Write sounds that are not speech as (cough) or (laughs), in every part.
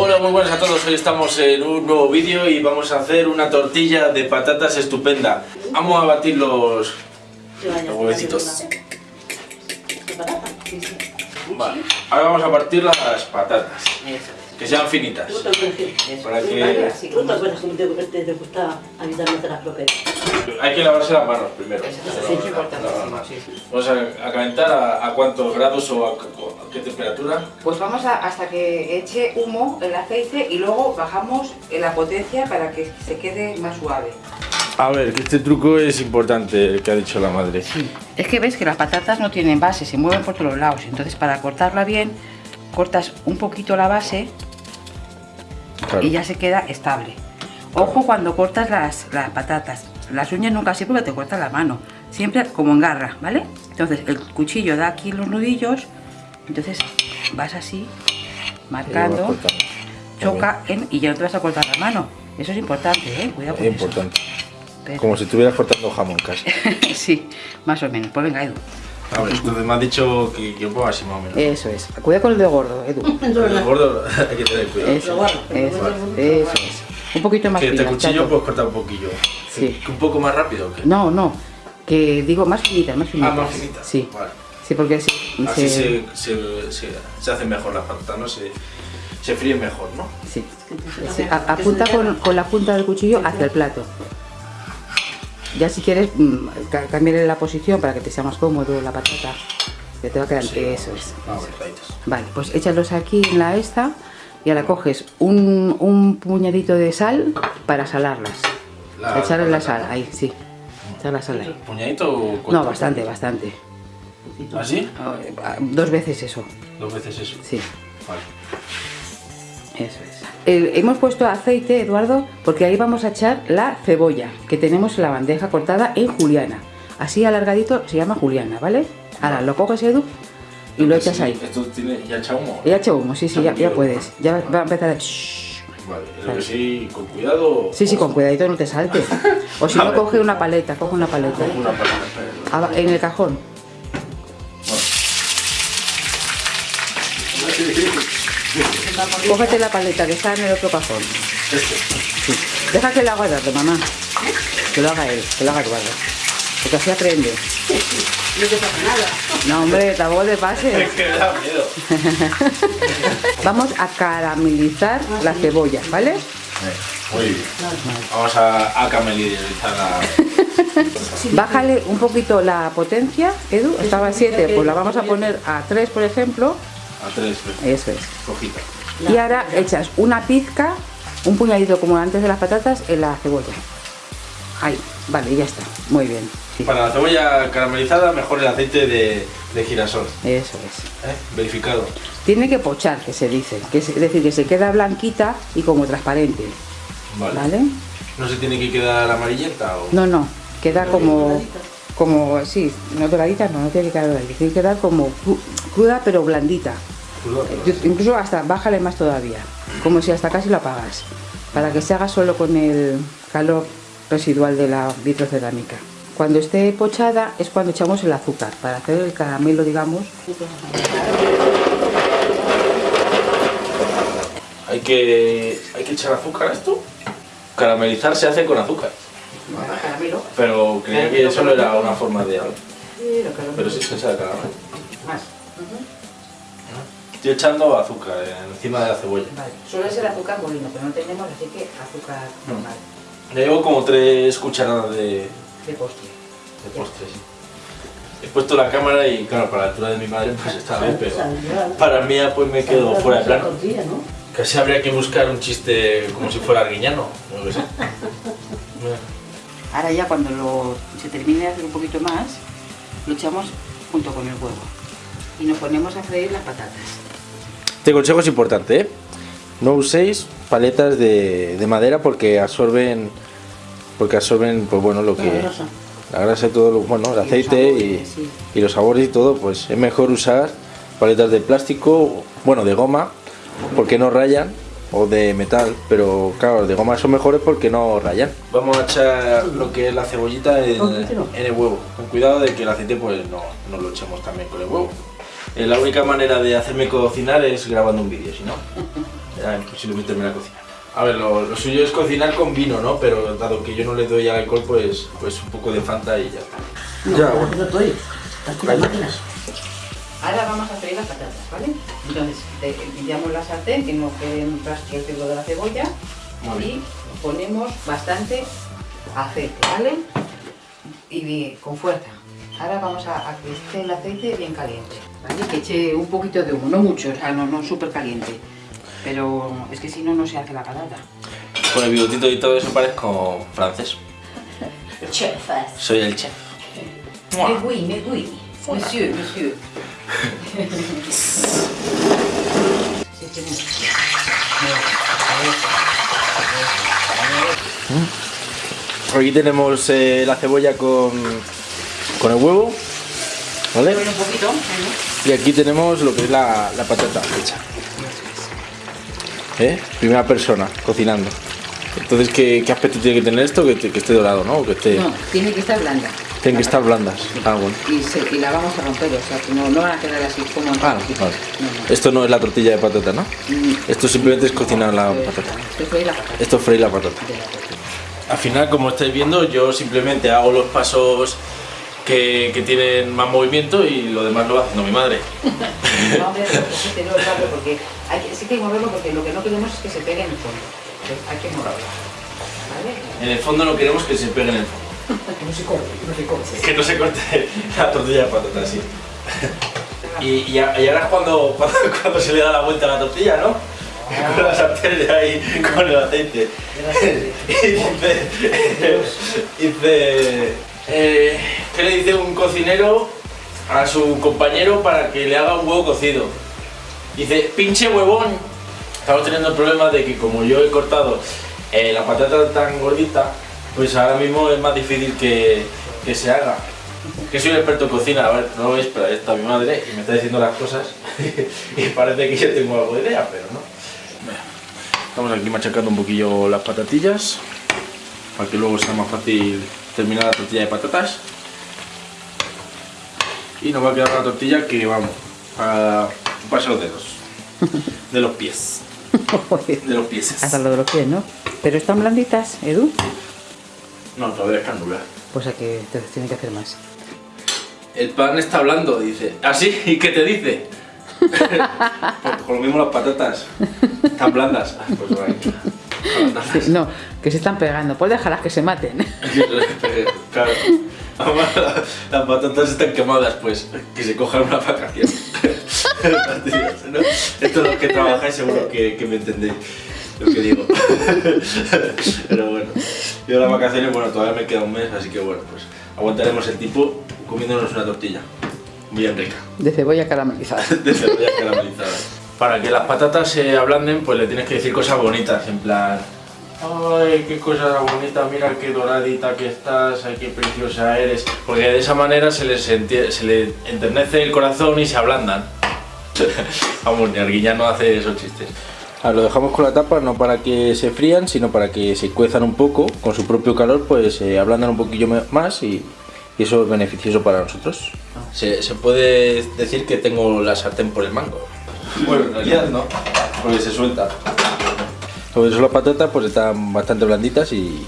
Hola, muy buenas a todos. Hoy estamos en un nuevo vídeo y vamos a hacer una tortilla de patatas estupenda. Vamos a batir los, los huevecitos. Vale, ahora vamos a partir las patatas, que sean finitas. Para que Hay que lavarse las manos primero. Eso es importante, sí. Vamos a, a calentar a, a cuántos grados o a, a qué temperatura. Pues vamos hasta que eche humo el aceite y luego bajamos la potencia para que se quede más suave. A ver, que este truco es importante, el que ha dicho la madre. Es que ves que las patatas no tienen base, se mueven por todos lados. Entonces para cortarla bien, cortas un poquito la base Claro. y ya se queda estable. Ojo cuando cortas las, las patatas. Las uñas nunca así porque te cortas la mano. Siempre como en garra, ¿vale? Entonces el cuchillo da aquí los nudillos. Entonces vas así, marcando, choca en- y ya no te vas a cortar la mano. Eso es importante, ¿eh? Cuidado con Es eso. importante. Pero- Como si estuvieras cortando jamón casi. (laughs) sí, más o menos. Pues venga, Edu. A ver, entonces me has dicho que, que un poco así más o menos. Eso es. Cuidado con el dedo gordo, Edu. El gordo (laughs) hay que tener cuidado. Eso, eso, vale. eso es. Un poquito más Que este fina, cuchillo chato. puedes cortar un poquillo. Sí. ¿Que ¿Un poco más rápido o qué? No, no. Que digo más finitas, más Ah, finitas. más finita. Sí. Vale. Sí, porque así, Así se- se, se, se, se hacen mejor las patatas, ¿no? Se, se fríen mejor, ¿no? Sí. Sí, a- apunta con, con la punta del cuchillo hacia el plato. Ya si quieres mm, ca- cambiarle la posición para que te sea más cómodo la patata. Que te va a quedar. Sí, eso es. Ah, eso. Vale, pues échalos aquí en la esta y ahora coges un, un puñadito de sal para salarlas. La Echarle la sal, ahí, sí. Echar la sal ahí. ¿Puñadito o No, bastante, bastante. ¿Así? Ah, Dos veces eso, Dos veces eso. sí. Vale. Eso es. Eh, hemos puesto aceite, Eduardo, porque ahí vamos a echar la cebolla que tenemos en la bandeja cortada en juliana. Así alargadito se llama juliana, ¿vale? Ahora lo coges, Edu, y lo echas Sí, ahí. Esto tiene ya echa humo. Ya echa humo, sí, sí, ya, puedes. Ya va- a empezar a... Vale, lo que sí, con cuidado. Sí, sí, con cuidadito no te salte. (laughs) O si no, coge una paleta, coge una paleta. Una paleta. Aba- En el cajón. Cógete la paleta que está en el otro cajón. Este. Sí. Deja que lo haga Eduardo, mamá. Que lo haga él, que lo haga Eduardo. Porque así aprende. No te pasa nada. No, hombre, tampoco te pases. que me da miedo. (laughs) Vamos a caramelizar la cebolla, ¿vale? Muy bien. Vamos a, a camelizar la. Bájale un poquito la potencia, Edu. Estaba a 7, pues la vamos a poner a 3, por ejemplo. A tres, Eso es. cojita. Y ahora echas una pizca, un puñadito como antes de las patatas, en la cebolla. Ahí, vale, ya está. Muy bien. sí. Para la cebolla caramelizada, mejor el aceite de, de girasol. Eso es. ¿eh? Verificado. Tiene que pochar, que se dice. Que es es decir, que se queda blanquita y como transparente. Vale. ¿Vale? ¿No se tiene que quedar amarillenta o.? No, no. Queda como. Como, sí, no doradita, no, no tiene que quedar doradita. Tiene que quedar como cru- cruda pero blandita. Cruda, Yo- Incluso hasta bájale más todavía. Como si hasta casi lo apagas. Para que se haga solo con el calor residual de la vitrocerámica. Cuando esté pochada es cuando echamos el azúcar. Para hacer el caramelo, digamos. ¿Hay que, ¿Hay que echar azúcar a esto? Caramelizar se hace con azúcar. Caramelo. Pero creía que solo era una forma de algo. Pero sí se echa de caramelo. Más. Estoy echando azúcar encima de la cebolla. Vale. Suele ser azúcar molino, pero no tenemos, así que azúcar normal. Ya llevo como tres cucharadas de, De postre. de postre, sí. He puesto la cámara y claro, para la altura de mi madre pues está bien, pero para mí pues me quedo fuera de plano. Casi habría que buscar un chiste como si fuera arguiñano, no lo sé. Ahora ya cuando lo, se termine de hacer un poquito más, lo echamos junto con el huevo. Y nos ponemos a freír las patatas. Este consejo es importante, ¿eh? No uséis paletas de, de madera porque absorben porque absorben pues bueno lo que La grasa. la grasa todo lo bueno el aceite y, sabores, sí. y los sabores y todo pues es mejor usar paletas de plástico bueno de goma porque no rayan o de metal pero claro de goma son mejores porque no rayan vamos a echar lo que es la cebollita en, en el huevo con cuidado de que el aceite pues no, no lo echemos también con el huevo Eh, la única manera de hacerme cocinar es grabando un vídeo si no (laughs) imposible meterme a cocinar. A ver, lo, lo, suyo es cocinar con vino, ¿no? Pero dado que yo no le doy al alcohol, pues, pues un poco de Fanta y ya está. No, ya, no, bueno. no estoy. Aquí las máquinas. Ahora vamos a freír las patatas, ¿vale? Entonces, limpiamos la sartén, que no quede un rastro de la cebolla. Muy bien. Y ponemos bastante aceite, ¿vale? Y bien, con fuerza. Ahora vamos a, a que esté el aceite bien caliente, ¿vale? Que eche un poquito de humo, no mucho, o sea, no, no súper caliente. Pero es que si no, no se hace la patata. Con el bigotito y todo eso parezco francés. Chefas. Soy el chef. Mais oui, mais oui. Monsieur, monsieur. Sí. Aquí tenemos eh, la cebolla con, con el huevo, ¿vale? Un poquito, ¿vale? Y aquí tenemos lo que es la, la patata hecha. ¿Eh? Primera persona, cocinando. Entonces, ¿qué, qué aspecto tiene que tener esto? Que, que esté dorado, ¿no? Que esté... No, tiene que estar blanda. Tienen que estar blandas. Ah, bueno. Y, se- y la vamos a romper, o sea, que no, no van a quedar así como Ah, vale. No, no. Esto no es la tortilla de patata, ¿no? Mm, Esto simplemente es cocinar la patata. Esto es la patata. Esto es freír la patata. Al final, como estáis viendo, yo simplemente hago los pasos que, que tienen más movimiento y lo demás lo va haciendo mi madre. (laughs) No, hombre, cógetelo rápido porque hay que, sí que hay que moverlo porque lo que no queremos es que se pegue en el fondo. Hay que moverlo. ¿Vale? En el fondo no queremos que se pegue en el fondo. No se corte, no se corte. Que no se corte la tortilla de patata así. Y, y, ahora es cuando, cuando, cuando se le da la vuelta a la tortilla, ¿no? Con la sartén de ahí, con el aceite. (laughs) Y dice, dice eh, ¿qué le dice un cocinero a su compañero para que le haga un huevo cocido? Dice, pinche huevón. Estamos teniendo el problema de que como yo he cortado eh, la patata tan gordita, pues ahora mismo es más difícil que, que se haga. Que soy un experto en cocina, a ver, no lo veis, pero ahí está mi madre y me está diciendo las cosas (laughs) y parece que yo tengo algo de idea, pero no. Estamos aquí machacando un poquillo las patatillas para que luego sea más fácil terminar la tortilla de patatas. Y nos va a quedar una tortilla que vamos a pasar los dedos (laughs) de los pies, de los pies. Hasta lo de los pies, ¿no? Pero están blanditas, Edu. No, todavía están nulas. Pues a que entonces tiene que hacer más. El pan está hablando, dice. ¿Ah, sí? ¿Y qué te dice? (laughs) (laughs) pues con lo mismo las patatas. Están blandas. Ah, Pues bueno, abandonarlas. No, que se están pegando. Pues déjalas que se maten. (laughs) claro. Además, (laughs) Las patatas están quemadas, pues que se cojan una vacación. (laughs) ¿no? Esto es los que trabajáis seguro que, que me entendéis lo que digo. Pero bueno, yo las vacaciones, bueno, todavía me queda un mes, así que bueno, pues aguantaremos el tipo comiéndonos una tortilla. Bien rica. De cebolla caramelizada. de cebolla caramelizada. Para que las patatas se ablanden, pues le tienes que decir cosas bonitas, en plan... Ay, qué cosa bonita, mira qué doradita que estás, ay, qué preciosa eres. Porque de esa manera se les, enternece el corazón y se ablandan. (laughs) Vamos, ni Arguiñano hace esos chistes. lo dejamos con la tapa no para que se frían, sino para que se cuezan un poco, con su propio calor, pues se ablandan un poquillo más y, y eso es beneficioso para nosotros. Se, se puede decir que tengo la sartén por el mango. Bueno, en realidad no, porque se suelta. Sobre eso las patatas pues están bastante blanditas y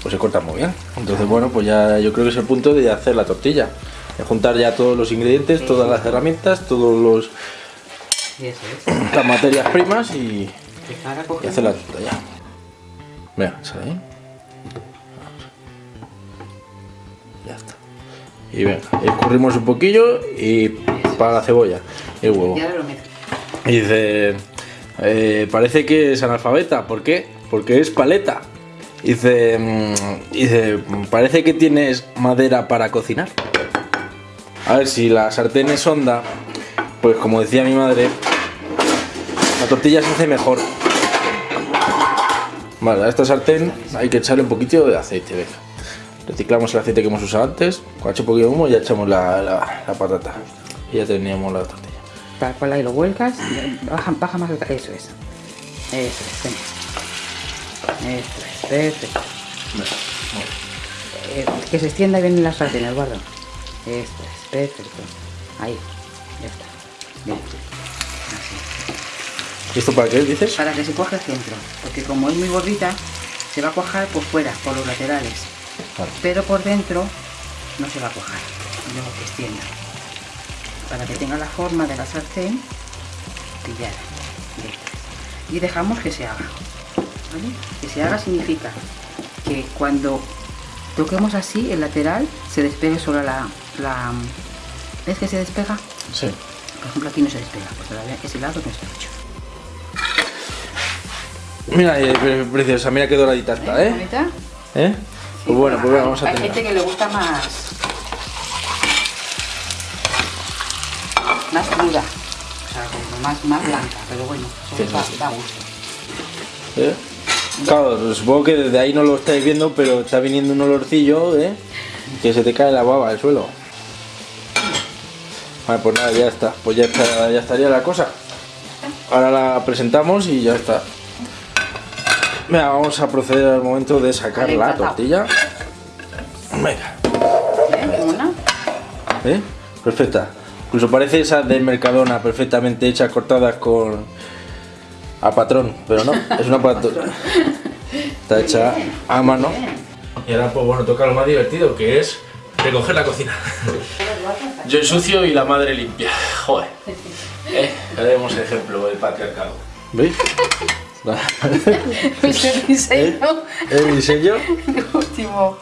pues se cortan muy bien. Entonces bueno, pues ya yo creo que es el punto de hacer la tortilla. De juntar ya todos los ingredientes, todas las herramientas, todos los Y eso es. las materias primas y, hacer la tortilla. Mira, sale Ya está. Y venga, escurrimos un poquillo y para la cebolla, el huevo. Y ahora lo mezclo. Y dice, eh, parece que es analfabeta, ¿por qué? Porque es paleta. Dice, mm, dice, parece que tienes madera para cocinar. A ver, si la sartén es honda, pues como decía mi madre, la tortilla se hace mejor. Vale, a esta sartén hay que echarle un poquito de aceite, venga. Reciclamos el aceite que hemos usado antes, con un poquito de humo y ya echamos la, la- la patata. Y ya teníamos la tortilla. Tal cual ahí lo vuelcas. Baja, baja más. ca- Eso es. Eso es. venga. Eso es. Perfecto. Eh, que se extienda bien en la sartén, Eduardo. Esto es. Perfecto. Ahí. Ya está. Bien. ¿Y esto para qué dices? para que se cuaje el centro. Porque como es muy gordita, se va a cuajar por fuera, por los laterales. Pero por dentro no se va a cuajar. Luego que extienda. Para que tenga la forma de la sartén pillada. Y dejamos que se haga. ¿vale? Que se haga significa que cuando toquemos así el lateral se despegue solo la, la... ¿Ves que se despega? Sí. Por ejemplo aquí no se despega, todavía ese lado no está hecho. Mira, eh, pre- preciosa, mira qué doradita está, ¿eh? ¿Eh? Pues bueno, pues vamos a Hay gente que le gusta más. más cruda. O sea, como más, más blanca, pero bueno, eso da, da gusto. ¿Eh? Claro, supongo que desde ahí no lo estáis viendo, pero está viniendo un olorcillo, ¿eh? Que se te cae la baba al suelo. Vale, pues nada, ya está. Pues ya, está, ya estaría la cosa. Ahora la presentamos y ya está. Venga, vamos a proceder al momento de sacar la tortilla. Venga, ¿Eh? ¿eh? Perfecta. Incluso parece esa de Mercadona, perfectamente hecha, cortadas con... a patrón, pero no, es una (laughs) patrón. Está hecha a mano. Y ahora pues bueno, toca lo más divertido, que es recoger la cocina. (laughs) Yo ensucio y la madre limpia. Joder. (laughs) Eh, ya demos ejemplo del patriarcado. ¿Veis? (laughs) Ese diseño El diseño. (laughs) último.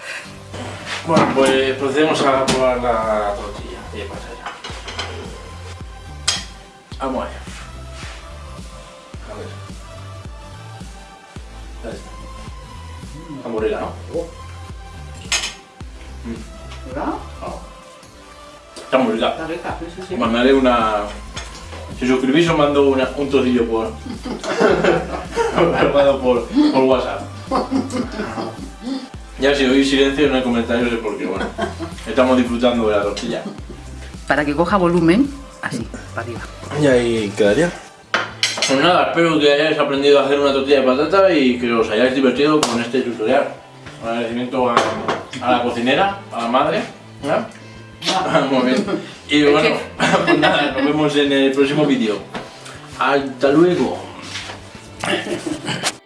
Bueno, pues procedemos a probar la tortilla. ¿Qué pasa ya? Vamos allá. A ver. Ahí está. Está muy rica, ¿no? ¿Verdad? Está muy rica. Está rica, eso sí. Mandaré una. Si suscribís os mando una- un trocillo por. (laughs) os mando por, por WhatsApp. Ya si oís silencio no hay comentarios es porque bueno. Estamos disfrutando de la tortilla. Para que coja volumen, así, para arriba. Y ahí quedaría. Pues nada, espero que hayáis aprendido a hacer una tortilla de patata y que os hayáis divertido con este tutorial. Un agradecimiento a, a la cocinera, a la madre. ¿ya? (laughs) Muy bien. Y bueno, (laughs) pues nada, nos vemos en el próximo vídeo. Hasta luego. (laughs)